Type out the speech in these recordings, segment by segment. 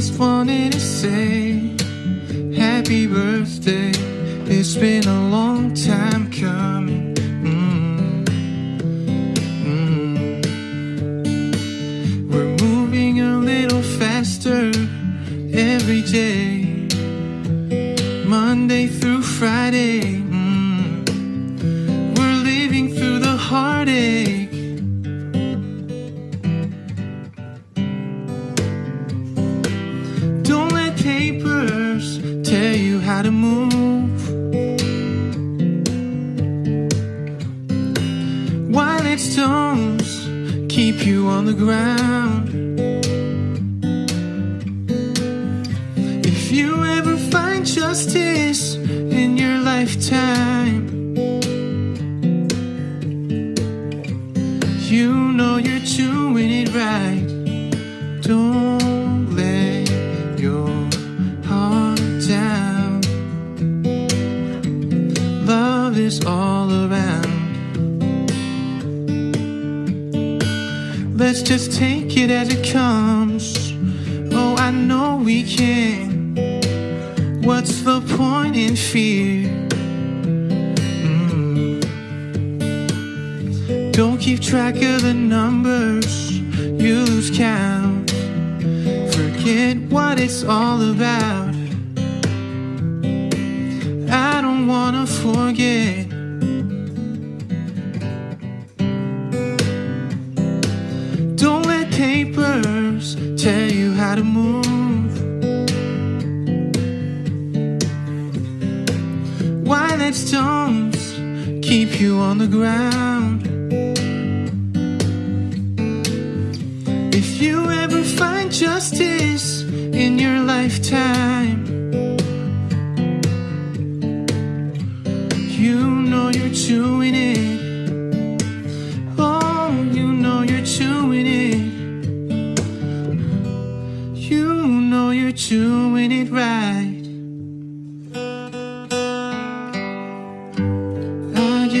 just wanted to say happy birthday. It's been a long time coming. Mm. Mm. We're moving a little faster every day, Monday through Friday. How to move. While its stones keep you on the ground. If you ever find justice in your lifetime, you know you're doing it right. Don't Let's just take it as it comes. Oh, I know we can. What's the point in fear? Mm. Don't keep track of the numbers, you lose count. Forget what it's all about. I don't wanna forget. To move. Why let stones keep you on the ground? If you ever find justice in your lifetime, you know you're doing it.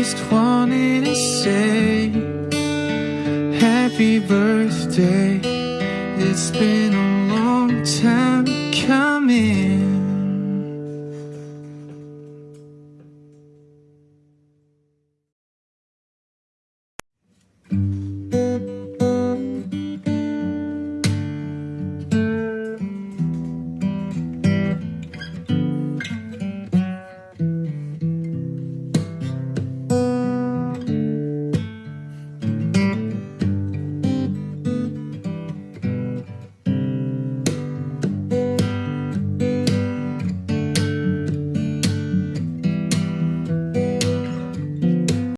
Just wanted to say happy birthday. It's been a long time coming.